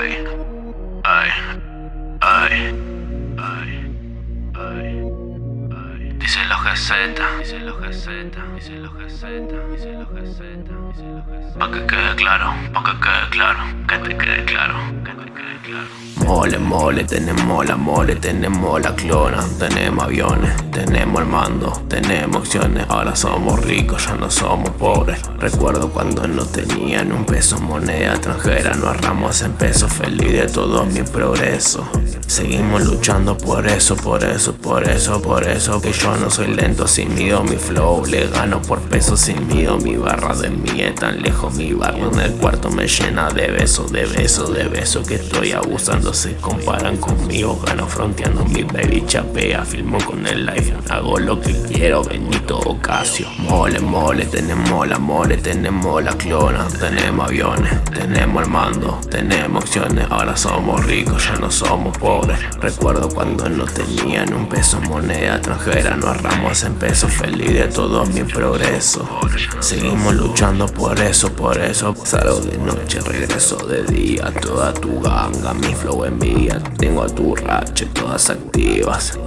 Ay, ay, ay, ay, ay. Dicen los GZ, dicen los GZ, dicen los GZ, dicen los GZ, dicen los GZ. Pa' que quede claro, pa' que quede claro, que te quede claro. Mole, mole, tenemos la mole, tenemos la clona, tenemos aviones, tenemos el mando, tenemos acciones, ahora somos ricos, ya no somos pobres. Recuerdo cuando no tenían un peso moneda extranjera, nos arramos en pesos, feliz de todo mi progreso. Seguimos luchando por eso, por eso, por eso, por eso Que yo no soy lento sin miedo, mi flow Le gano por peso sin miedo, mi barra de mí tan lejos Mi barrio en el cuarto me llena de besos, de besos, de besos Que estoy abusando, se comparan conmigo Gano fronteando mi baby chapea, filmo con el life Hago lo que quiero, Benito Ocasio. Mole, mole, tenemos la mole, tenemos la clona Tenemos aviones, tenemos el mando, tenemos acciones Ahora somos ricos, ya no somos pobres Recuerdo cuando no tenían un peso moneda extranjera. Nos arramos en pesos feliz de todo mi progreso. Seguimos luchando por eso, por eso. Salgo de noche, regreso de día. Toda tu ganga, mi flow envía Tengo a tu rache todas activas.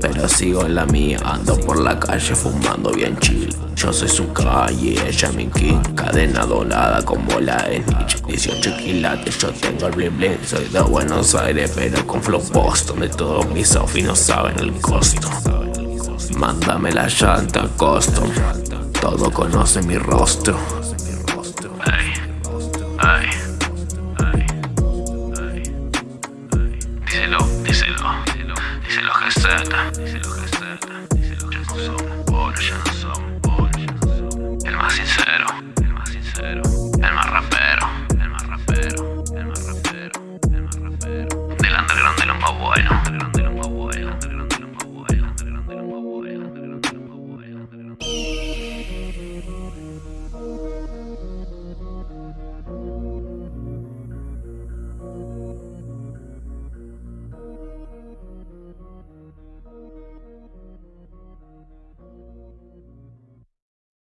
Pero sigo en la mía, ando por la calle fumando bien chill Yo soy su calle, ella mi king Cadena dorada como la Snitch 18 quilates, yo tengo el bling bling Soy de Buenos Aires pero con flow Boston De todos mis outfits no saben el costo. Mándame la llanta custom Todo conoce mi rostro bueno.